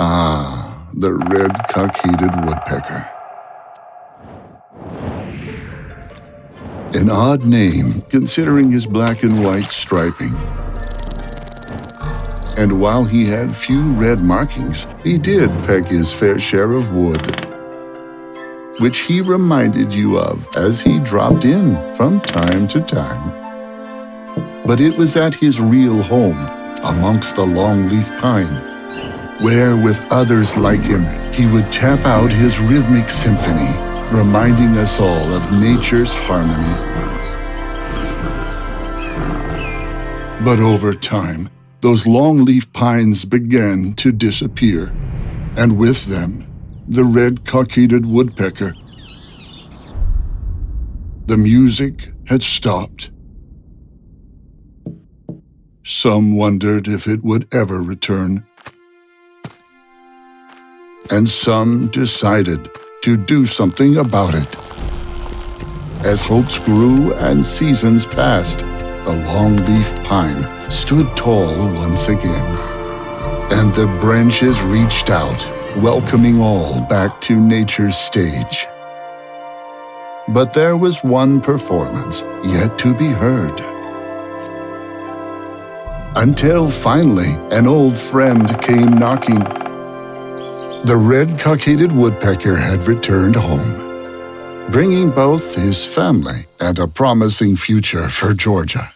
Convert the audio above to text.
Ah, the red cockaded woodpecker. An odd name, considering his black and white striping. And while he had few red markings, he did peck his fair share of wood, which he reminded you of as he dropped in from time to time. But it was at his real home, amongst the longleaf pine, where with others like him, he would tap out his rhythmic symphony reminding us all of nature's harmony. But over time, those longleaf pines began to disappear, and with them, the red cockaded woodpecker. The music had stopped. Some wondered if it would ever return. And some decided to do something about it. As hopes grew and seasons passed, the longleaf pine stood tall once again. And the branches reached out, welcoming all back to nature's stage. But there was one performance yet to be heard. Until finally an old friend came knocking the red cockaded woodpecker had returned home, bringing both his family and a promising future for Georgia.